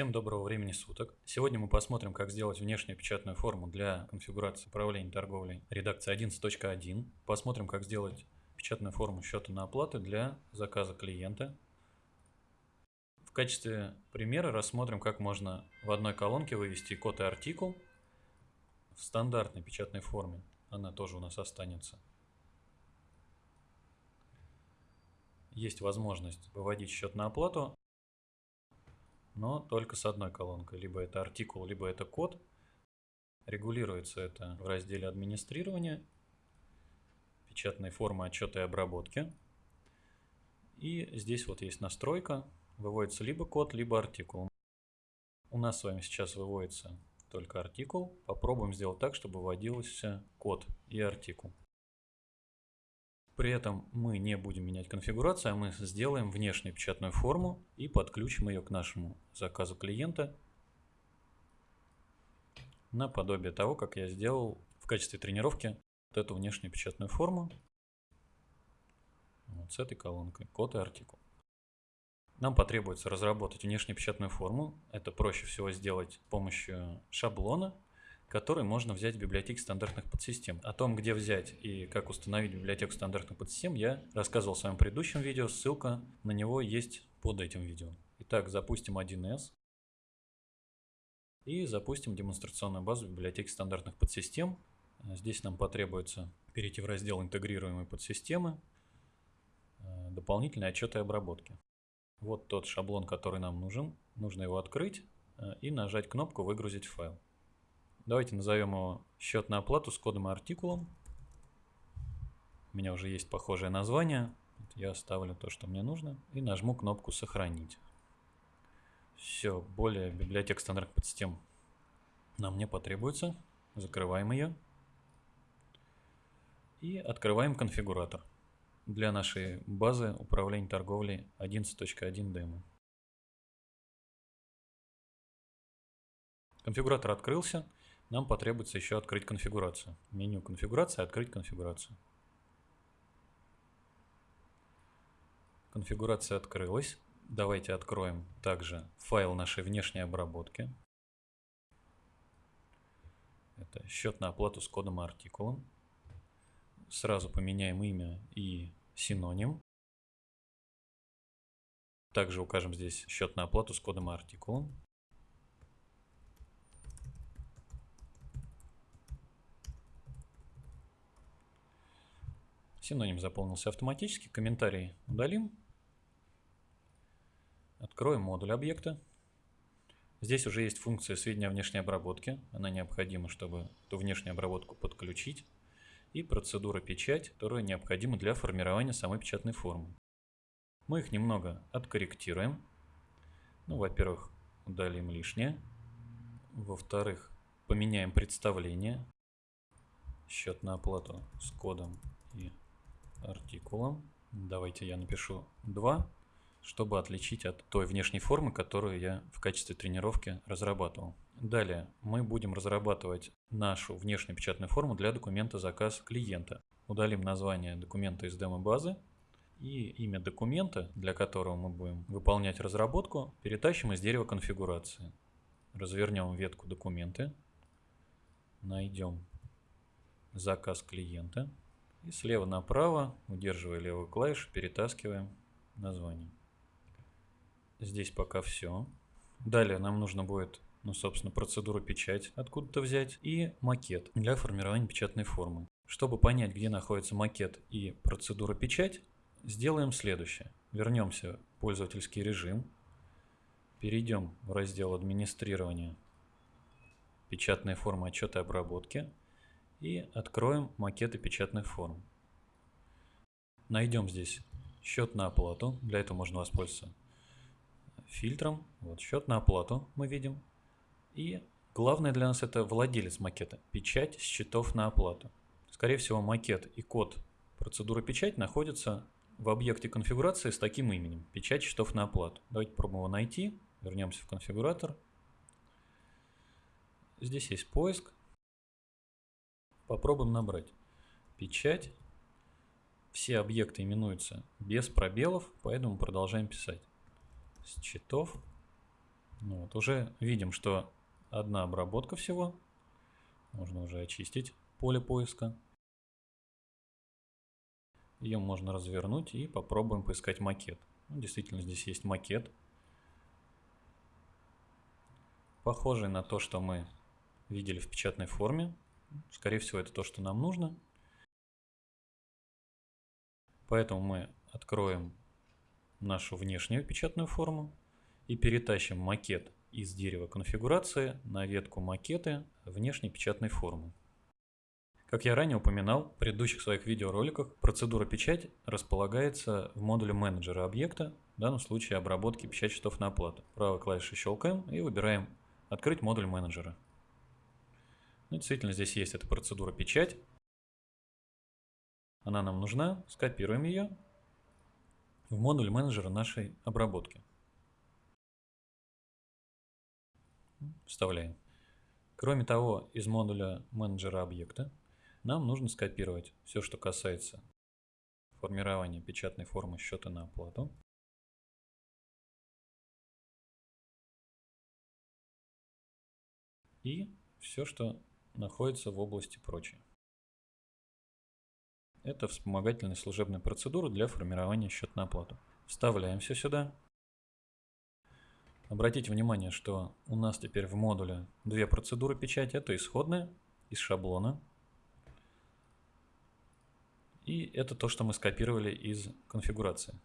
Всем доброго времени суток. Сегодня мы посмотрим, как сделать внешнюю печатную форму для конфигурации управления торговлей редакции 11.1. Посмотрим, как сделать печатную форму счета на оплату для заказа клиента. В качестве примера рассмотрим, как можно в одной колонке вывести код и артикул в стандартной печатной форме. Она тоже у нас останется. Есть возможность выводить счет на оплату но только с одной колонкой. Либо это артикул, либо это код. Регулируется это в разделе администрирования, печатной формы отчета и обработки. И здесь вот есть настройка, выводится либо код, либо артикул. У нас с вами сейчас выводится только артикул. Попробуем сделать так, чтобы выводился код и артикул. При этом мы не будем менять конфигурацию, а мы сделаем внешнюю печатную форму и подключим ее к нашему заказу клиента наподобие того, как я сделал в качестве тренировки вот эту внешнюю печатную форму вот с этой колонкой, код и артикул. Нам потребуется разработать внешнюю печатную форму. Это проще всего сделать с помощью шаблона который можно взять в библиотеке стандартных подсистем. О том, где взять и как установить библиотеку стандартных подсистем, я рассказывал в своем предыдущем видео, ссылка на него есть под этим видео. Итак, запустим 1С и запустим демонстрационную базу библиотеки стандартных подсистем. Здесь нам потребуется перейти в раздел «Интегрируемые подсистемы», э, дополнительные отчеты и обработки. Вот тот шаблон, который нам нужен. Нужно его открыть э, и нажать кнопку «Выгрузить файл». Давайте назовем его счет на оплату с кодом и артикулом. У меня уже есть похожее название. Я оставлю то, что мне нужно. И нажму кнопку «Сохранить». Все, более библиотек стандартных подсистем нам не потребуется. Закрываем ее. И открываем конфигуратор для нашей базы управления торговлей 11.1 демо. Конфигуратор открылся нам потребуется еще открыть конфигурацию. Меню конфигурация, открыть конфигурацию. Конфигурация открылась. Давайте откроем также файл нашей внешней обработки. Это счет на оплату с кодом и артикулом. Сразу поменяем имя и синоним. Также укажем здесь счет на оплату с кодом и артикулом. Синоним заполнился автоматически. Комментарий удалим. Откроем модуль объекта. Здесь уже есть функция сведения о внешней обработке. Она необходима, чтобы эту внешнюю обработку подключить. И процедура печать, которая необходима для формирования самой печатной формы. Мы их немного откорректируем. Ну, во-первых, удалим лишнее. Во-вторых, поменяем представление. Счет на оплату с кодом и артикулом. Давайте я напишу 2, чтобы отличить от той внешней формы, которую я в качестве тренировки разрабатывал. Далее мы будем разрабатывать нашу внешнюю печатную форму для документа заказ клиента. Удалим название документа из демо-базы и имя документа, для которого мы будем выполнять разработку, перетащим из дерева конфигурации. Развернем ветку документы, найдем заказ клиента. И слева направо, удерживая левую клавишу, перетаскиваем название. Здесь пока все. Далее нам нужно будет, ну, собственно, процедуру печать откуда-то взять и макет для формирования печатной формы. Чтобы понять, где находится макет и процедура печать, сделаем следующее. Вернемся в пользовательский режим, перейдем в раздел администрирования печатные формы отчета обработки и откроем макеты печатных форм. Найдем здесь счет на оплату. Для этого можно воспользоваться фильтром. Вот счет на оплату мы видим. И главное для нас это владелец макета. Печать счетов на оплату. Скорее всего макет и код процедуры печать находятся в объекте конфигурации с таким именем. Печать счетов на оплату. Давайте попробуем его найти. Вернемся в конфигуратор. Здесь есть поиск. Попробуем набрать. Печать. Все объекты именуются без пробелов, поэтому продолжаем писать. Счетов Ну вот, уже видим, что одна обработка всего. Можно уже очистить поле поиска. Ее можно развернуть и попробуем поискать макет. Ну, действительно, здесь есть макет. Похожий на то, что мы видели в печатной форме. Скорее всего, это то, что нам нужно. Поэтому мы откроем нашу внешнюю печатную форму и перетащим макет из дерева конфигурации на ветку макеты внешней печатной формы. Как я ранее упоминал в предыдущих своих видеороликах, процедура печать располагается в модуле менеджера объекта, в данном случае обработки печать счетов на оплату. Правой клавишей щелкаем и выбираем «Открыть модуль менеджера». Ну, действительно, здесь есть эта процедура печать. Она нам нужна, скопируем ее в модуль менеджера нашей обработки. Вставляем. Кроме того, из модуля менеджера объекта нам нужно скопировать все, что касается формирования печатной формы счета на оплату. И все, что находится в области прочее. Это вспомогательные служебные процедуры для формирования счета на оплату. Вставляем все сюда. Обратите внимание, что у нас теперь в модуле две процедуры печати. Это исходная из шаблона. И это то, что мы скопировали из конфигурации.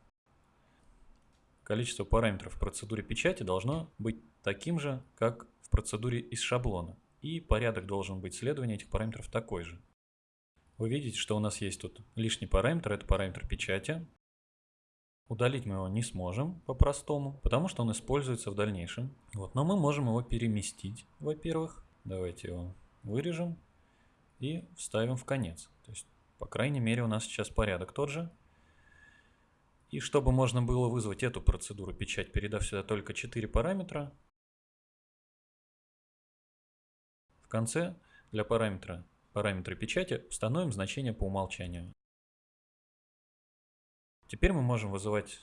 Количество параметров в процедуре печати должно быть таким же, как в процедуре из шаблона. И порядок должен быть следования этих параметров такой же. Вы видите, что у нас есть тут лишний параметр, это параметр печати. Удалить мы его не сможем по-простому, потому что он используется в дальнейшем. Вот, но мы можем его переместить, во-первых. Давайте его вырежем и вставим в конец. То есть, по крайней мере, у нас сейчас порядок тот же. И чтобы можно было вызвать эту процедуру печать, передав сюда только 4 параметра, конце для параметра параметра печати установим значение по умолчанию. Теперь мы можем вызывать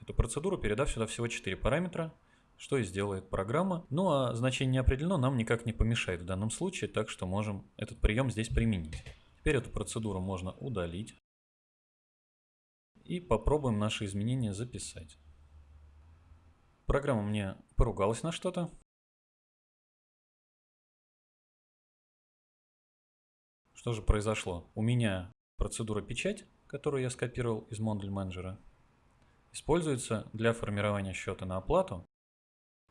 эту процедуру, передав сюда всего 4 параметра, что и сделает программа. Ну а значение не определено, нам никак не помешает в данном случае, так что можем этот прием здесь применить. Теперь эту процедуру можно удалить. И попробуем наши изменения записать. Программа мне поругалась на что-то. Что же произошло? У меня процедура печать которую я скопировал из модуль менеджера, используется для формирования счета на оплату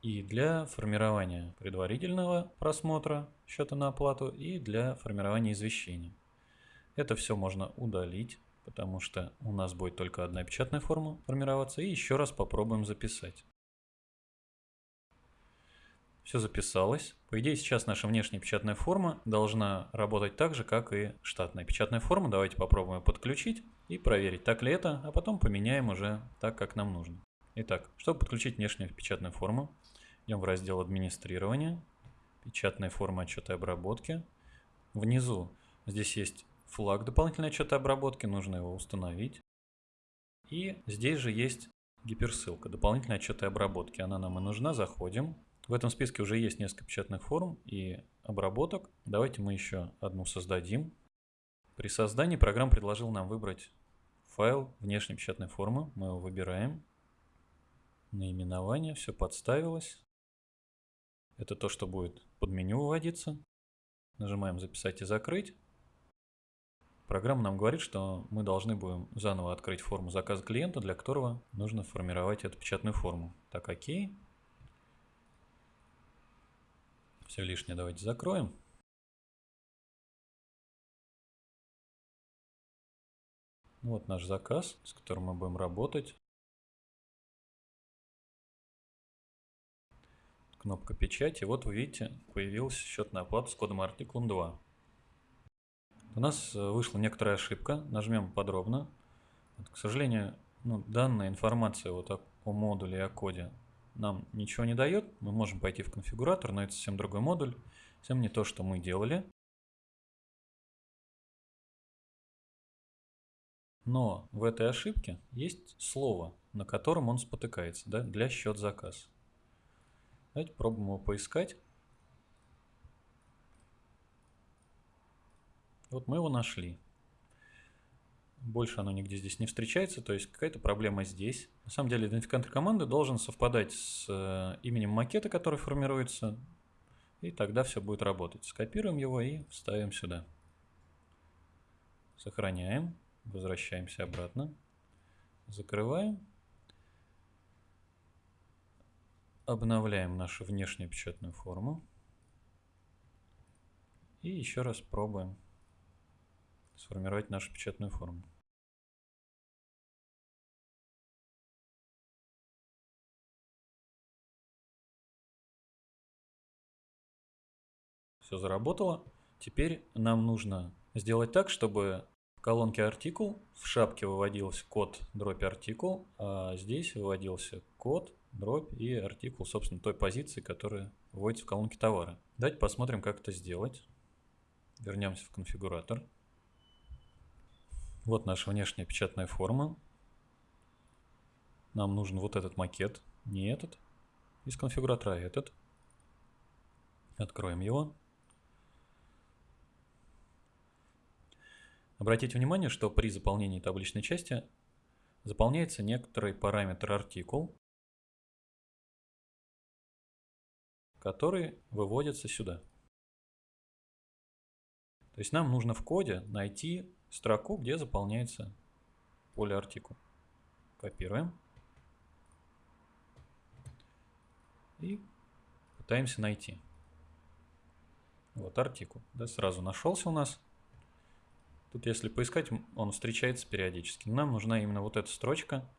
и для формирования предварительного просмотра счета на оплату и для формирования извещения. Это все можно удалить, потому что у нас будет только одна печатная форма формироваться. И еще раз попробуем записать. Все записалось. По идее, сейчас наша внешняя печатная форма должна работать так же, как и штатная печатная форма. Давайте попробуем ее подключить и проверить, так ли это, а потом поменяем уже так, как нам нужно. Итак, чтобы подключить внешнюю печатную форму, идем в раздел «Администрирование», «Печатная форма отчета обработки». Внизу здесь есть флаг дополнительной отчета обработки, нужно его установить. И здесь же есть гиперссылка «Дополнительная отчета и обработки». Она нам и нужна, заходим. В этом списке уже есть несколько печатных форм и обработок. Давайте мы еще одну создадим. При создании программа предложил нам выбрать файл внешней печатной формы. Мы его выбираем. Наименование, все подставилось. Это то, что будет под меню выводиться. Нажимаем «Записать и закрыть». Программа нам говорит, что мы должны будем заново открыть форму заказа клиента, для которого нужно формировать эту печатную форму. Так, окей. Все лишнее давайте закроем. Вот наш заказ, с которым мы будем работать. Кнопка печати. Вот вы видите, появился счет на оплату с кодом артиклом 2. У нас э, вышла некоторая ошибка. Нажмем подробно. Вот, к сожалению, ну, данная информация вот о, о модуле и о коде нам ничего не дает. Мы можем пойти в конфигуратор, но это совсем другой модуль. Совсем не то, что мы делали. Но в этой ошибке есть слово, на котором он спотыкается, да, для счет заказ. Давайте пробуем его поискать. Вот мы его нашли. Больше оно нигде здесь не встречается, то есть какая-то проблема здесь. На самом деле идентификатор команды должен совпадать с э, именем макета, который формируется, и тогда все будет работать. Скопируем его и вставим сюда. Сохраняем, возвращаемся обратно, закрываем. Обновляем нашу внешнюю печатную форму. И еще раз пробуем сформировать нашу печатную форму. Все заработало. Теперь нам нужно сделать так, чтобы в колонке артикул в шапке выводился код дробь артикул, а здесь выводился код дробь и артикул, собственно, той позиции, которая вводится в колонке товара. Давайте посмотрим, как это сделать. Вернемся в конфигуратор. Вот наша внешняя печатная форма. Нам нужен вот этот макет, не этот. Из конфигуратора этот. Откроем его. Обратите внимание, что при заполнении табличной части заполняется некоторый параметр артикул, который выводится сюда. То есть нам нужно в коде найти строку, где заполняется поле артикул. Копируем. И пытаемся найти. Вот артикул. Да, сразу нашелся у нас. Тут если поискать, он встречается периодически. Нам нужна именно вот эта строчка.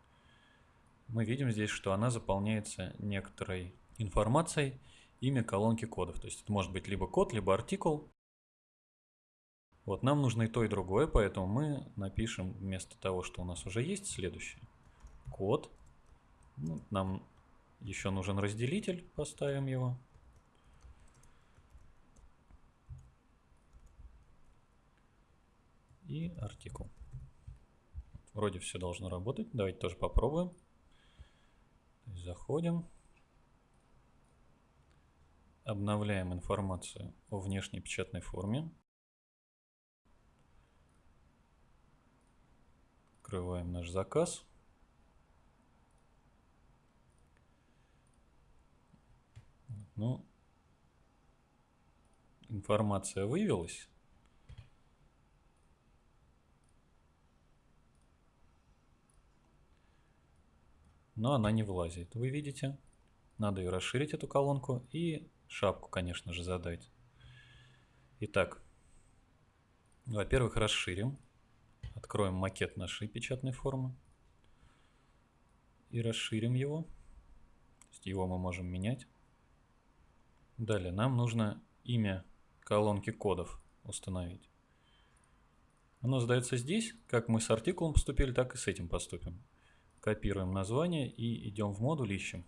Мы видим здесь, что она заполняется некоторой информацией, имя колонки кодов. То есть это может быть либо код, либо артикул. Вот нам нужно и то, и другое, поэтому мы напишем вместо того, что у нас уже есть, следующее. Код. Ну, нам еще нужен разделитель, поставим его. и артикул. Вроде все должно работать. Давайте тоже попробуем. Заходим. Обновляем информацию о внешней печатной форме. Открываем наш заказ. Ну, информация вывелась. но она не влазит. Вы видите? Надо ее расширить, эту колонку, и шапку, конечно же, задать. Итак, во-первых, расширим. Откроем макет нашей печатной формы. И расширим его. То есть его мы можем менять. Далее нам нужно имя колонки кодов установить. Оно задается здесь. Как мы с артикулом поступили, так и с этим поступим. Копируем название и идем в модуль, ищем.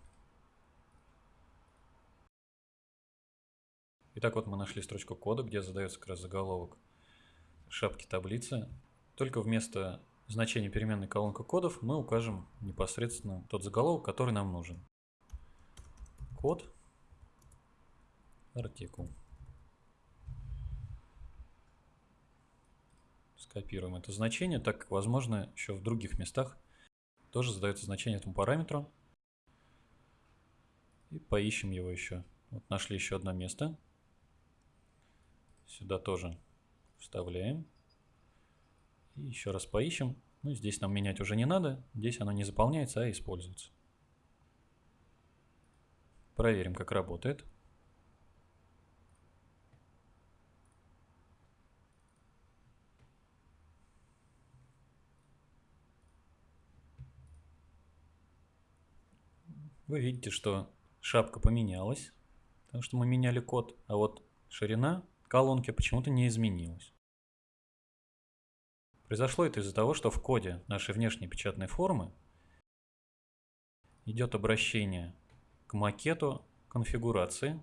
Итак, вот мы нашли строчку кода, где задается как раз заголовок шапки таблицы. Только вместо значения переменной колонка кодов мы укажем непосредственно тот заголовок, который нам нужен. Код, артикул. Скопируем это значение, так как возможно еще в других местах тоже задается значение этому параметру. И поищем его еще. Вот нашли еще одно место. Сюда тоже вставляем. И еще раз поищем. Ну, здесь нам менять уже не надо. Здесь оно не заполняется, а используется. Проверим, как работает. Вы видите, что шапка поменялась, потому что мы меняли код, а вот ширина колонки почему-то не изменилась. Произошло это из-за того, что в коде нашей внешней печатной формы идет обращение к макету конфигурации,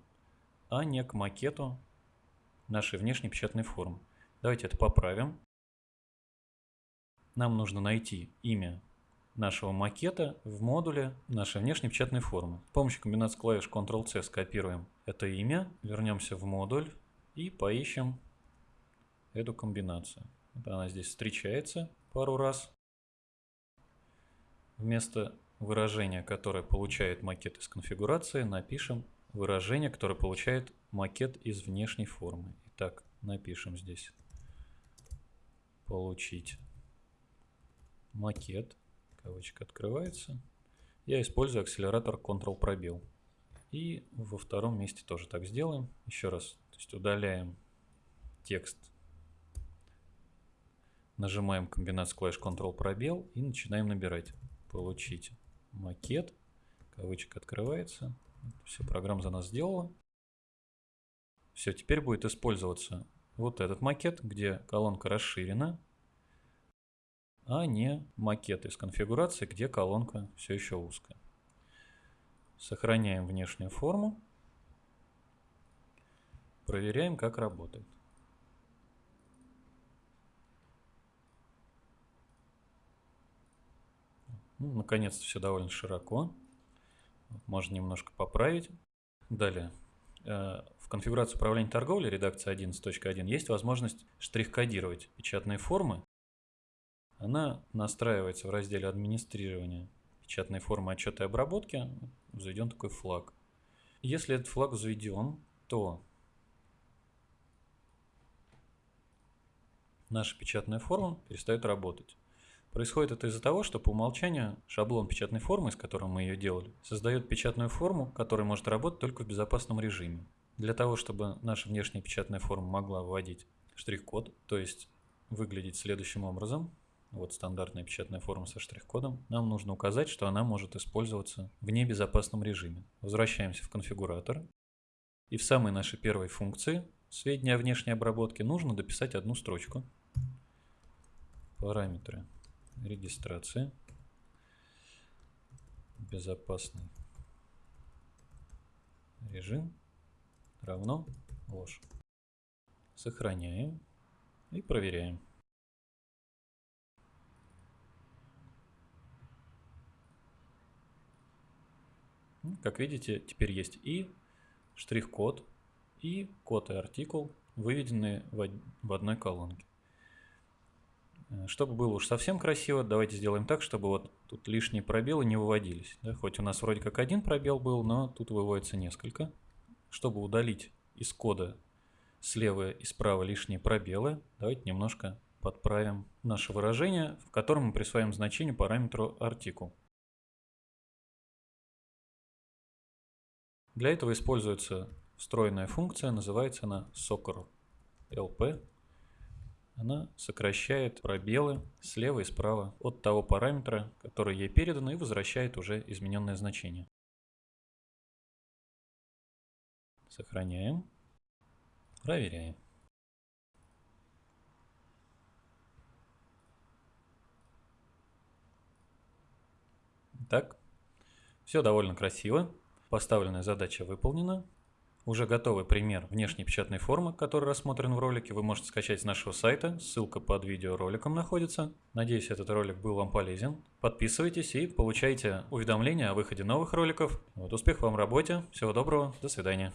а не к макету нашей внешней печатной формы. Давайте это поправим. Нам нужно найти имя нашего макета в модуле нашей внешней печатной формы. С помощью комбинации клавиш Ctrl-C скопируем это имя, вернемся в модуль и поищем эту комбинацию. Она здесь встречается пару раз. Вместо выражения, которое получает макет из конфигурации, напишем выражение, которое получает макет из внешней формы. Итак, напишем здесь получить макет, кавычка открывается. Я использую акселератор Ctrl пробел. И во втором месте тоже так сделаем. Еще раз, то есть удаляем текст, нажимаем комбинацию клавиш Ctrl пробел и начинаем набирать. Получить макет, кавычка открывается. Все, программа за нас сделала. Все, теперь будет использоваться вот этот макет, где колонка расширена, а не макет из конфигурации, где колонка все еще узкая. Сохраняем внешнюю форму. Проверяем, как работает. Ну, Наконец-то все довольно широко. Можно немножко поправить. Далее. Э, в конфигурации управления торговлей редакции 11.1 есть возможность штрих-кодировать печатные формы. Она настраивается в разделе администрирования печатной формы отчета и обработки. Заведен такой флаг. Если этот флаг взведен, то наша печатная форма перестает работать. Происходит это из-за того, что по умолчанию шаблон печатной формы, с которым мы ее делали, создает печатную форму, которая может работать только в безопасном режиме. Для того, чтобы наша внешняя печатная форма могла вводить штрих-код, то есть выглядеть следующим образом, вот стандартная печатная форма со штрих-кодом, нам нужно указать, что она может использоваться в небезопасном режиме. Возвращаемся в конфигуратор. И в самой нашей первой функции сведения о внешней обработке нужно дописать одну строчку. Параметры регистрации. Безопасный режим равно ложь. Сохраняем и проверяем. Как видите, теперь есть и штрих-код, и код и артикул, выведенные в одной колонке. Э, чтобы было уж совсем красиво, давайте сделаем так, чтобы вот тут лишние пробелы не выводились. Да? Хоть у нас вроде как один пробел был, но тут выводится несколько. Чтобы удалить из кода слева и справа лишние пробелы, давайте немножко подправим наше выражение, в котором мы присваиваем значение параметру артикул. Для этого используется встроенная функция, называется она soccer она сокращает пробелы слева и справа от того параметра, который ей передан, и возвращает уже измененное значение. Сохраняем. Проверяем. Так, все довольно красиво. Поставленная задача выполнена. Уже готовый пример внешней печатной формы, который рассмотрен в ролике, вы можете скачать с нашего сайта, ссылка под видеороликом находится. Надеюсь, этот ролик был вам полезен. Подписывайтесь и получайте уведомления о выходе новых роликов. Вот, успех вам в работе, всего доброго, до свидания.